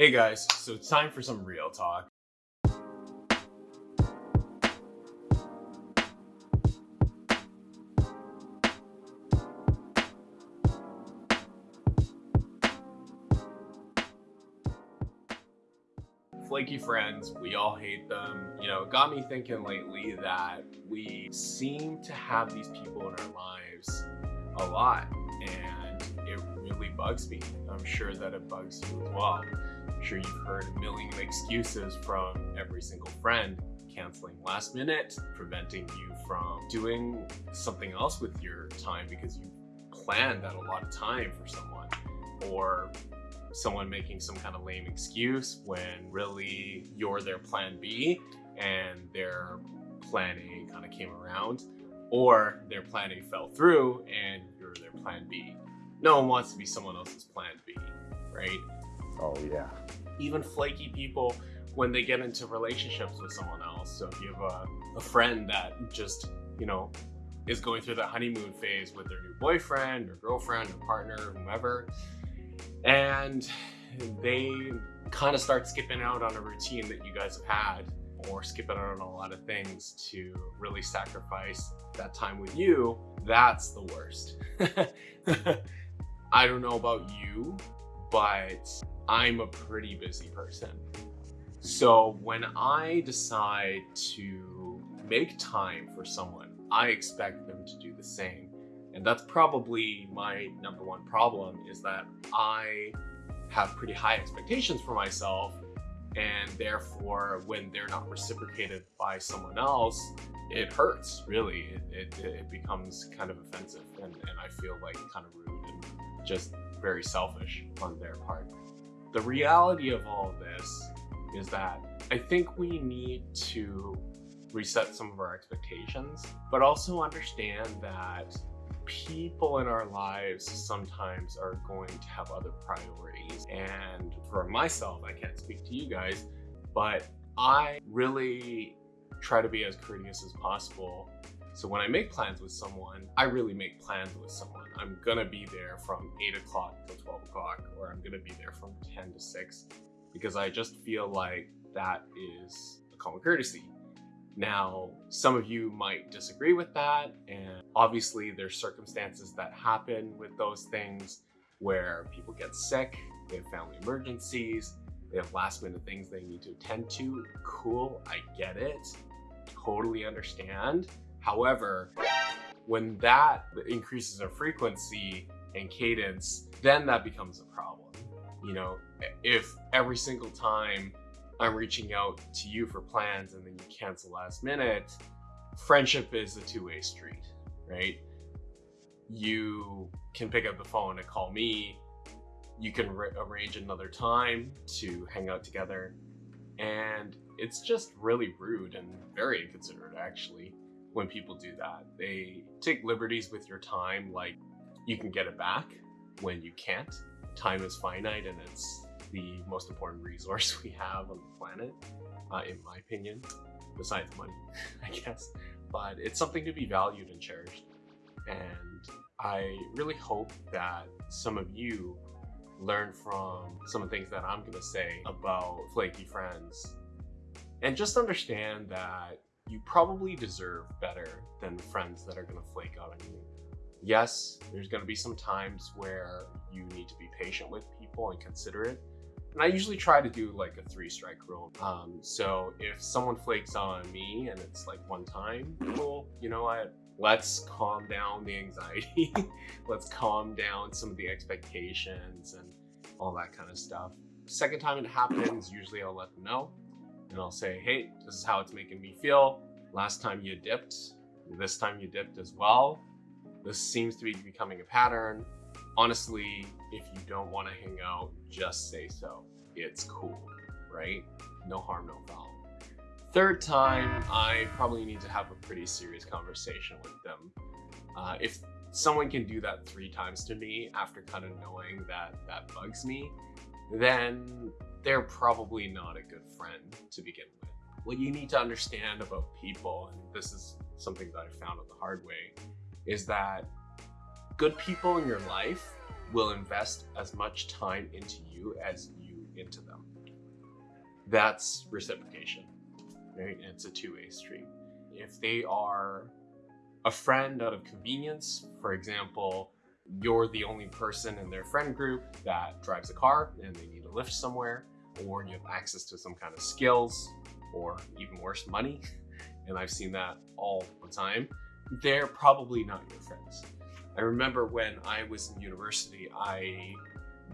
Hey guys, so it's time for some real talk. Flaky friends, we all hate them. You know, it got me thinking lately that we seem to have these people in our lives a lot and bugs me. I'm sure that it bugs you as well. I'm sure you've heard a million excuses from every single friend canceling last minute, preventing you from doing something else with your time because you planned that a lot of time for someone or someone making some kind of lame excuse when really you're their plan B and their plan A kind of came around or their plan A fell through and you're their plan B. No one wants to be someone else's plan B, right? Oh yeah. Even flaky people when they get into relationships with someone else. So if you have a, a friend that just, you know, is going through that honeymoon phase with their new boyfriend or girlfriend or partner or whomever, and they kind of start skipping out on a routine that you guys have had or skipping out on a lot of things to really sacrifice that time with you, that's the worst. I don't know about you, but I'm a pretty busy person. So when I decide to make time for someone, I expect them to do the same. And that's probably my number one problem is that I have pretty high expectations for myself and therefore when they're not reciprocated by someone else it hurts really it, it, it becomes kind of offensive and, and i feel like kind of rude and just very selfish on their part the reality of all of this is that i think we need to reset some of our expectations but also understand that people in our lives sometimes are going to have other priorities. And for myself, I can't speak to you guys, but I really try to be as courteous as possible. So when I make plans with someone, I really make plans with someone. I'm gonna be there from 8 o'clock till 12 o'clock, or I'm gonna be there from 10 to 6, because I just feel like that is a common courtesy. Now, some of you might disagree with that, and obviously there's circumstances that happen with those things where people get sick, they have family emergencies, they have last minute things they need to attend to. Cool, I get it, totally understand. However, when that increases in frequency and cadence, then that becomes a problem. You know, if every single time I'm reaching out to you for plans and then you cancel last minute, friendship is a two-way street, right? You can pick up the phone and call me. You can arrange another time to hang out together. And it's just really rude and very inconsiderate actually when people do that. They take liberties with your time like you can get it back when you can't. Time is finite and it's the most important resource we have on the planet, uh, in my opinion, besides money, I guess. But it's something to be valued and cherished. And I really hope that some of you learn from some of the things that I'm to say about flaky friends. And just understand that you probably deserve better than friends that are going to flake out on you. Yes, there's going to be some times where you need to be patient with people and considerate, and I usually try to do like a three strike rule. Um, so if someone flakes on me and it's like one time, cool, you know what? Let's calm down the anxiety. Let's calm down some of the expectations and all that kind of stuff. Second time it happens, usually I'll let them know and I'll say, hey, this is how it's making me feel. Last time you dipped, this time you dipped as well. This seems to be becoming a pattern honestly, if you don't want to hang out, just say so. It's cool, right? No harm, no foul. Third time, I probably need to have a pretty serious conversation with them. Uh, if someone can do that three times to me after kind of knowing that that bugs me, then they're probably not a good friend to begin with. What you need to understand about people, and this is something that I found out the hard way, is that good people in your life will invest as much time into you as you into them. That's reciprocation, right? It's a two-way street. If they are a friend out of convenience, for example, you're the only person in their friend group that drives a car and they need a lift somewhere, or you have access to some kind of skills, or even worse, money, and I've seen that all the time, they're probably not your friends. I remember when I was in university, I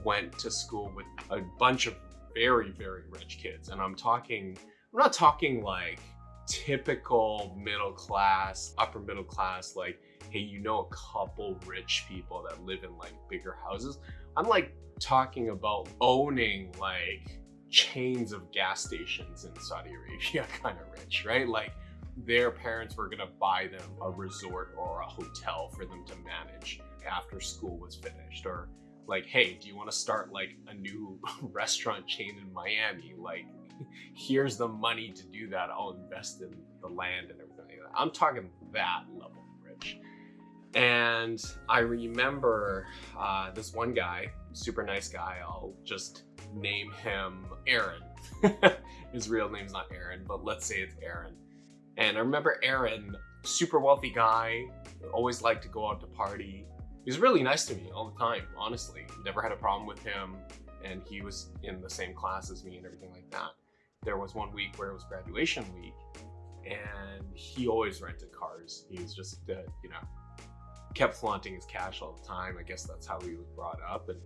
went to school with a bunch of very, very rich kids. And I'm talking, I'm not talking like typical middle class, upper middle class, like, hey, you know a couple rich people that live in like bigger houses. I'm like talking about owning like chains of gas stations in Saudi Arabia kind of rich, right? Like their parents were gonna buy them a resort or a hotel for them to manage after school was finished or like, hey, do you want to start like a new restaurant chain in Miami? Like, here's the money to do that. I'll invest in the land and everything. I'm talking that level of rich. And I remember uh, this one guy, super nice guy. I'll just name him Aaron. His real name's not Aaron, but let's say it's Aaron. And I remember Aaron, super wealthy guy, always liked to go out to party he was really nice to me all the time, honestly. Never had a problem with him, and he was in the same class as me and everything like that. There was one week where it was graduation week, and he always rented cars. He was just, uh, you know, kept flaunting his cash all the time. I guess that's how he was brought up, and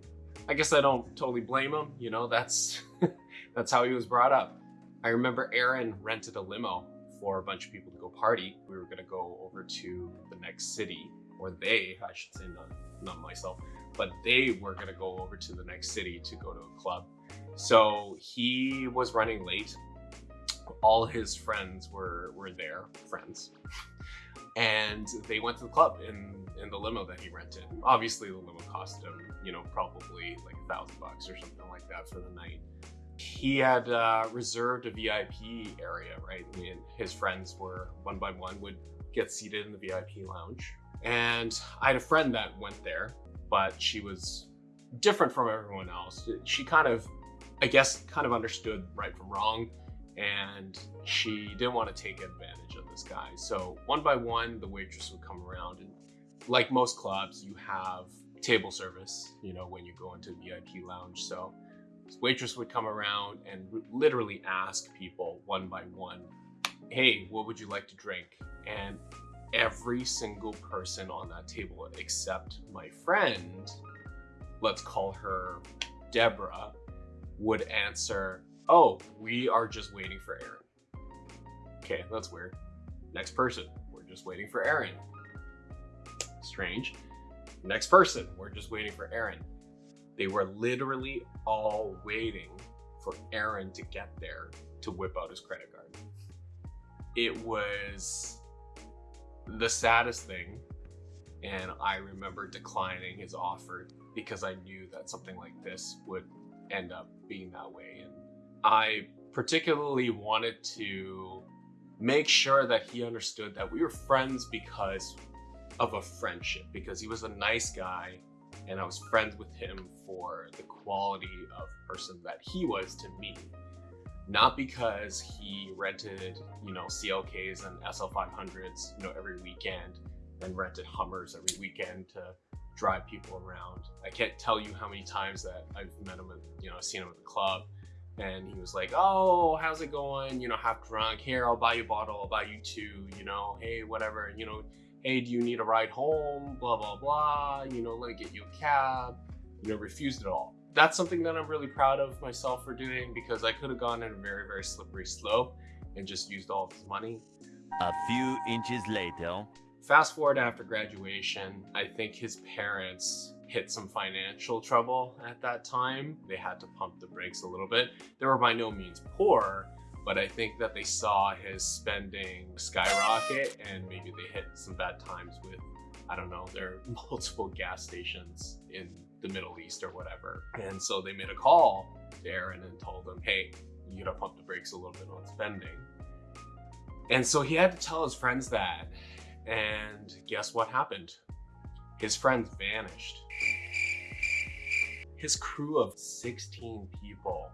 I guess I don't totally blame him. You know, that's that's how he was brought up. I remember Aaron rented a limo for a bunch of people to go party. We were gonna go over to the next city or they, I should say, not, not myself, but they were gonna go over to the next city to go to a club. So he was running late. All his friends were, were there, friends. And they went to the club in, in the limo that he rented. Obviously the limo cost him, you know, probably like a thousand bucks or something like that for the night he had uh, reserved a VIP area, right? And his friends were one by one would get seated in the VIP lounge. And I had a friend that went there, but she was different from everyone else. She kind of, I guess, kind of understood right from wrong, and she didn't want to take advantage of this guy. So one by one, the waitress would come around, and like most clubs, you have table service, you know, when you go into VIP lounge. So waitress would come around and literally ask people one by one, hey, what would you like to drink? And every single person on that table except my friend, let's call her Deborah, would answer, oh, we are just waiting for Aaron. Okay, that's weird. Next person, we're just waiting for Aaron. Strange. Next person, we're just waiting for Aaron. They were literally all waiting for Aaron to get there to whip out his credit card. It was the saddest thing, and I remember declining his offer because I knew that something like this would end up being that way. And I particularly wanted to make sure that he understood that we were friends because of a friendship, because he was a nice guy and I was friends with him for the quality of person that he was to me not because he rented, you know, CLKs and SL500s, you know, every weekend and rented Hummers every weekend to drive people around. I can't tell you how many times that I've met him, at, you know, seen him at the club and he was like, oh, how's it going? You know, half drunk. Here, I'll buy you a bottle. I'll buy you two, you know, hey, whatever, you know, hey, do you need a ride home? Blah, blah, blah. You know, let me get you a cab. You know, refused it all that's something that I'm really proud of myself for doing because I could have gone in a very, very slippery slope and just used all of his money. A few inches later. Fast forward after graduation, I think his parents hit some financial trouble at that time. They had to pump the brakes a little bit. They were by no means poor, but I think that they saw his spending skyrocket and maybe they hit some bad times with, I don't know, there are multiple gas stations in the Middle East or whatever. And so they made a call to Aaron and told him, hey, you gotta pump the brakes a little bit on spending. And so he had to tell his friends that. And guess what happened? His friends vanished. His crew of 16 people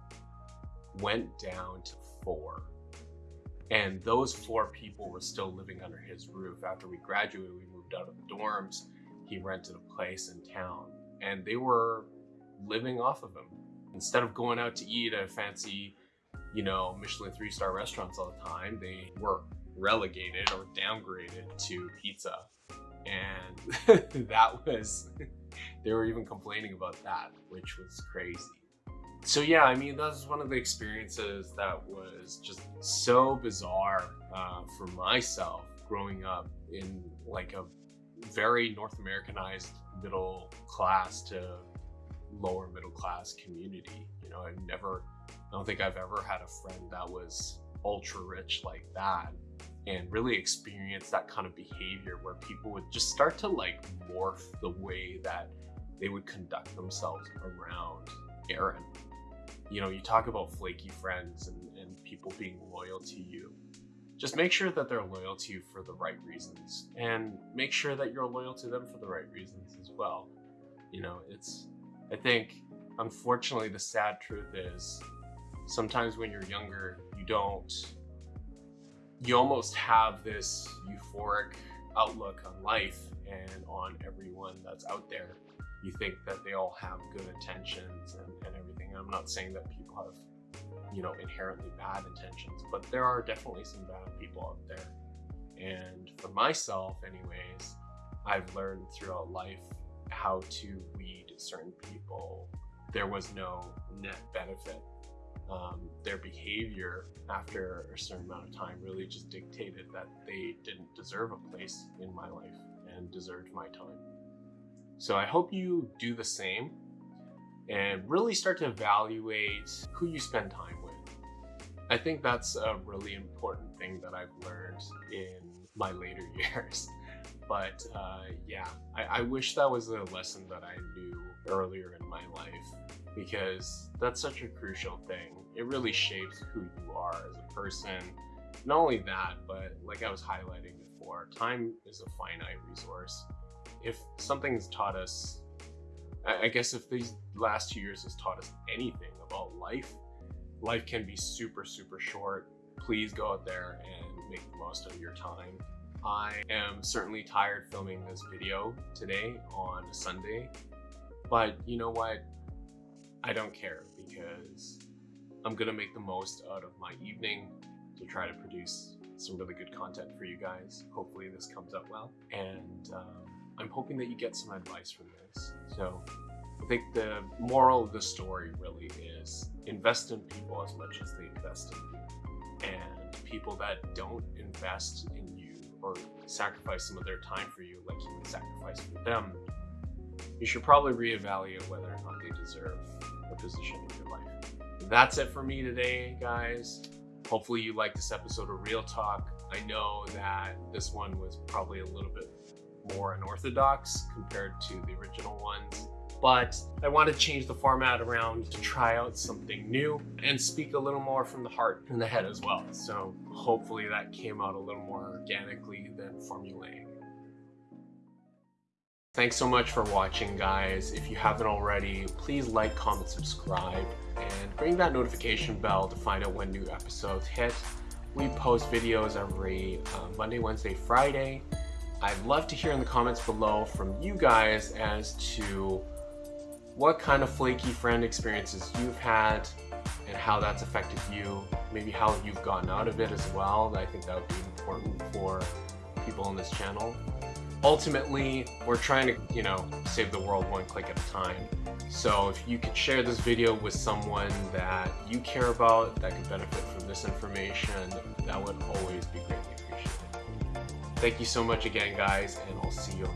went down to four. And those four people were still living under his roof. After we graduated, we moved out of the dorms. He rented a place in town and they were living off of him. Instead of going out to eat at fancy, you know, Michelin three star restaurants all the time, they were relegated or downgraded to pizza. And that was, they were even complaining about that, which was crazy so yeah, I mean, that was one of the experiences that was just so bizarre uh, for myself growing up in like a very North Americanized middle class to lower middle class community. You know, I've never, I don't think I've ever had a friend that was ultra rich like that and really experience that kind of behavior where people would just start to like morph the way that they would conduct themselves around Aaron you know, you talk about flaky friends and, and people being loyal to you. Just make sure that they're loyal to you for the right reasons and make sure that you're loyal to them for the right reasons as well. You know, it's, I think, unfortunately, the sad truth is sometimes when you're younger, you don't, you almost have this euphoric outlook on life and on everyone that's out there you think that they all have good intentions and, and everything. I'm not saying that people have, you know, inherently bad intentions, but there are definitely some bad people out there. And for myself, anyways, I've learned throughout life how to weed certain people. There was no net benefit. Um, their behavior after a certain amount of time really just dictated that they didn't deserve a place in my life and deserved my time. So I hope you do the same and really start to evaluate who you spend time with. I think that's a really important thing that I've learned in my later years. But uh, yeah, I, I wish that was a lesson that I knew earlier in my life because that's such a crucial thing. It really shapes who you are as a person. Not only that, but like I was highlighting before, time is a finite resource if something's taught us, I guess if these last two years has taught us anything about life, life can be super, super short. Please go out there and make the most of your time. I am certainly tired filming this video today on a Sunday, but you know what? I don't care because I'm gonna make the most out of my evening to try to produce some really good content for you guys. Hopefully this comes out well. And um, I'm hoping that you get some advice from this. So I think the moral of the story really is invest in people as much as they invest in you. And people that don't invest in you or sacrifice some of their time for you like you would sacrifice for them, you should probably reevaluate whether or not they deserve a position in your life. That's it for me today, guys. Hopefully you liked this episode of Real Talk. I know that this one was probably a little bit more unorthodox compared to the original ones. But I want to change the format around to try out something new and speak a little more from the heart and the head as well. So hopefully that came out a little more organically than formulaic. Thanks so much for watching guys. If you haven't already, please like, comment, subscribe, and ring that notification bell to find out when new episodes hit. We post videos every uh, Monday, Wednesday, Friday, I'd love to hear in the comments below from you guys as to what kind of flaky friend experiences you've had and how that's affected you, maybe how you've gotten out of it as well. I think that would be important for people on this channel. Ultimately, we're trying to, you know, save the world one click at a time. So if you could share this video with someone that you care about that could benefit from this information, that would always be greatly appreciated. Thank you so much again, guys, and I'll see you